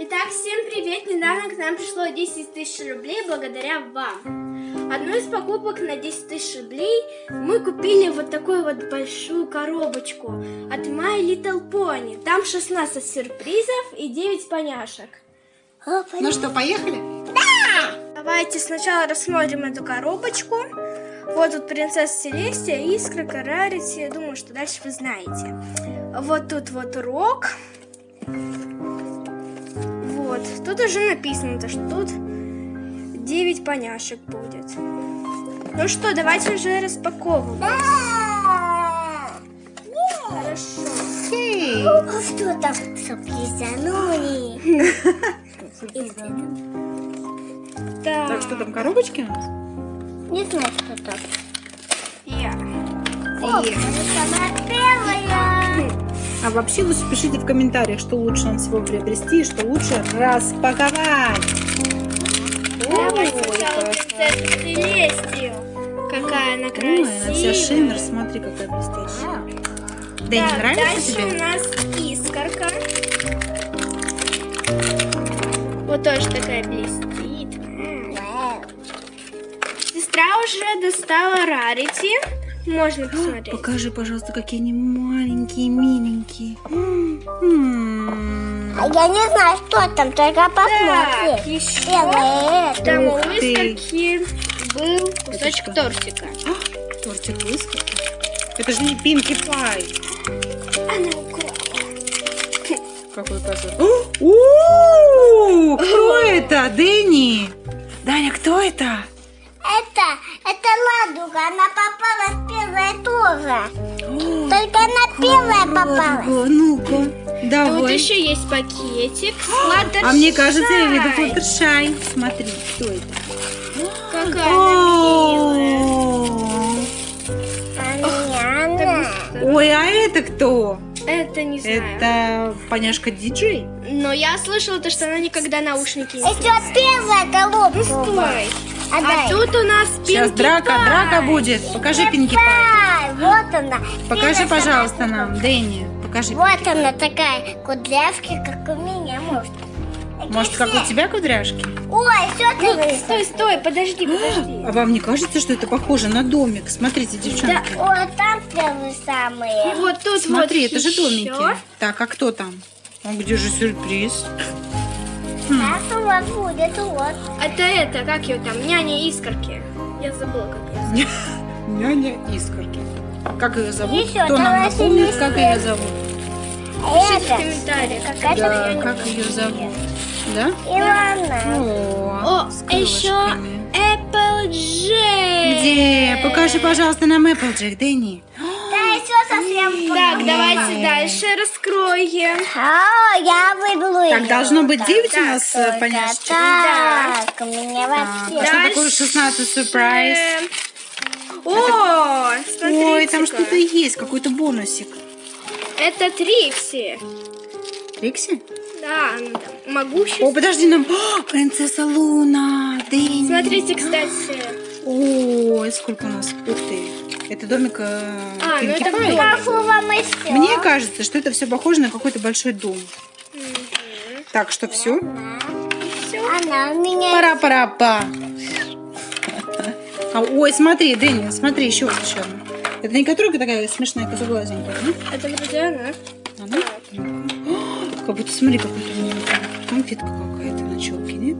Итак, всем привет! Недавно к нам пришло 10 тысяч рублей благодаря вам. Одну из покупок на 10 тысяч рублей мы купили вот такую вот большую коробочку от My Little Pony. Там 16 сюрпризов и 9 поняшек. Ну что, поехали? Давайте сначала рассмотрим эту коробочку. Вот тут принцесса Селестия, Искра, Карарити. Я думаю, что дальше вы знаете. Вот тут вот рок. Вот. Тут уже написано, то, что тут 9 поняшек будет. Ну что, давайте уже распаковывать. Хорошо. Эй, Что там сопризанули? Так, Так, что там, коробочки у нас? Не знаю, что там. я. О. А вообще лучше пишите в комментариях, что лучше нам всего приобрести и что лучше распаковать. Давай Ой, сначала какая. она Ой, красивая. она вся шиммер, смотри, какая блестящая. Да не Так, нравится дальше тебе? у нас искорка. Вот тоже такая блестит. Уже достала рарити. Можно посмотреть. Покажи, пожалуйста, какие они маленькие, миленькие. М. А я не знаю, что там, только Так, посмотри. еще Первое это. там у Ух ты. искорки был кусочек тортика. Тортик выскочил. Это же не Пинки Пай. Она украла. Какой позор. О, Кто это? Дэнни? Даня, кто это? Это, это ладуга, она попалась первая тоже. Только она первая попалась. Ладно, Ну-ка, Тут давай. еще есть пакетик. Флаттершай. А мне кажется, я виду Флаттершай. Смотри, кто это? Какая она милая. О, Ой, а это кто? Это не знаю. Это поняшка диджей? Но я слышала то, что она никогда наушники не еще первая головка. Стой. А тут у нас Сейчас Pinkie драка, Pie. драка будет. Покажи Пинки Пай. Ай, вот она. Покажи, Первая пожалуйста, нам, Дэнни. Покажи. Вот она такая, кудрявки, как у меня, может. Может, как у тебя кудряшки? Ой, что ты Ну, стой, стой, подожди, подожди. А вам не кажется, что это похоже на домик? Смотрите, девчонки. О, там первые самые. Вот тут Смотри, вот это же еще. домики. Так, а кто там? А где же сюрприз? Хм. Это вот будет, вот. Это это, как ее там, няня искорки. Я забыла, как ее зовут. Няня Искорки. Как ее зовут? Еще Кто нам напомнит, как ее зовут? Пишите в комментариях. Да, как ее зовут? Да? Илона. О, еще крылышками. Applejack. Где? Покажи, пожалуйста, нам Эпплджек, Дэнни. Так, давайте дальше раскроем. А, я выберу Так, должно быть Так, 9 у так, нас э, только поняшечек. Так, у меня Так, вообще... а что такое 16 сюрприз? О, смотрите Ой, там что-то есть, какой-то бонусик. Это Трикси. Трикси? Да, она там могущество. О, подожди, нам... О, принцесса Луна, Дэнни. Смотрите, кстати. Ой, сколько у нас. Ух ты. Это домик э, А, ну это домик. Мне кажется, что это все похоже на какой-то большой дом. Так, что все? Она у меня... Пара-пара-па. А, ой, смотри, Дэнни, смотри, еще вот еще одна. Это не которая такая смешная козоглазенькая, да? Это вроде она. Она? О, Как будто, смотри, какой-то у нее конфетка какая-то на челке, нет?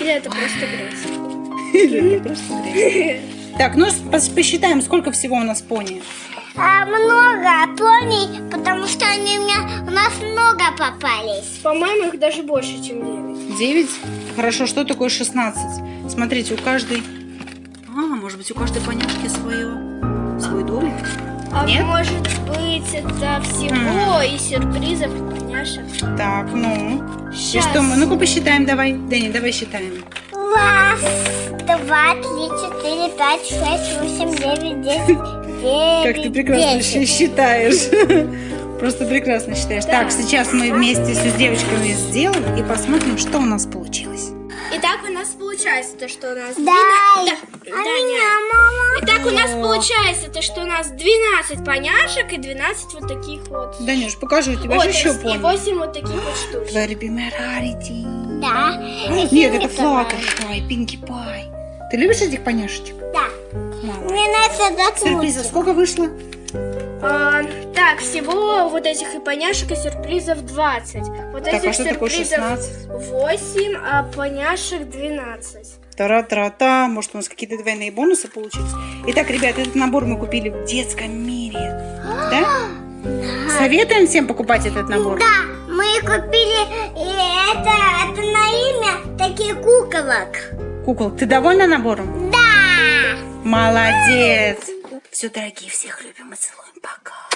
Или это просто грязь? Или это просто грязь? Так, ну пос- посчитаем, сколько всего у нас пони. А, много пони, потому что они у меня... У нас много попались. По-моему, их даже больше, чем 9. 9? Хорошо, что такое 16? Смотрите, у каждой... А, может быть, у каждой поняшки свое... свой домик? А Нет? может быть, это всего и сюрпризов, и поняшек. Так, ну... И Щас. что мы? Ну-ка посчитаем давай. Дэнни, давай считаем. Раз, два, три, четыре, пять, шесть, восемь, девять, десять, девять, Как ты прекрасно десять. щи- считаешь. Просто прекрасно считаешь. Да. Так, сейчас мы вместе с девочками сделаем и посмотрим, что у нас получилось. Итак, у нас получается, то, что у нас Дай. 12... А меня мама. Итак, у нас получается то, что у нас 12 поняшек и 12 вот таких вот. Данюш, покажи, у тебя О, же еще есть и пони. 8 вот таких вот штучек. Твоя любимая Рарити. Да. Нет, это Фиолетовая. Флаттершай, Пинки Пай. Ты любишь этих поняшечек? Да. Мало. Мне нравится Сюрпризов доткнуться. сколько вышло? А, так, всего вот этих и поняшек и сюрпризов 20. Вот Так, этих а что такое сюрпризов 16? 8, а поняшек 12. Тара-тара-та, может у нас какие-то двойные бонусы получились. Итак, ребят, этот набор мы купили в детском мире. Да? Советуем всем покупать этот набор? Да, мы купили и это, это на имя такие куколок. Кукол, ты довольна набором? Да. Молодец! Все, дорогие, всех любим и целуем. Пока.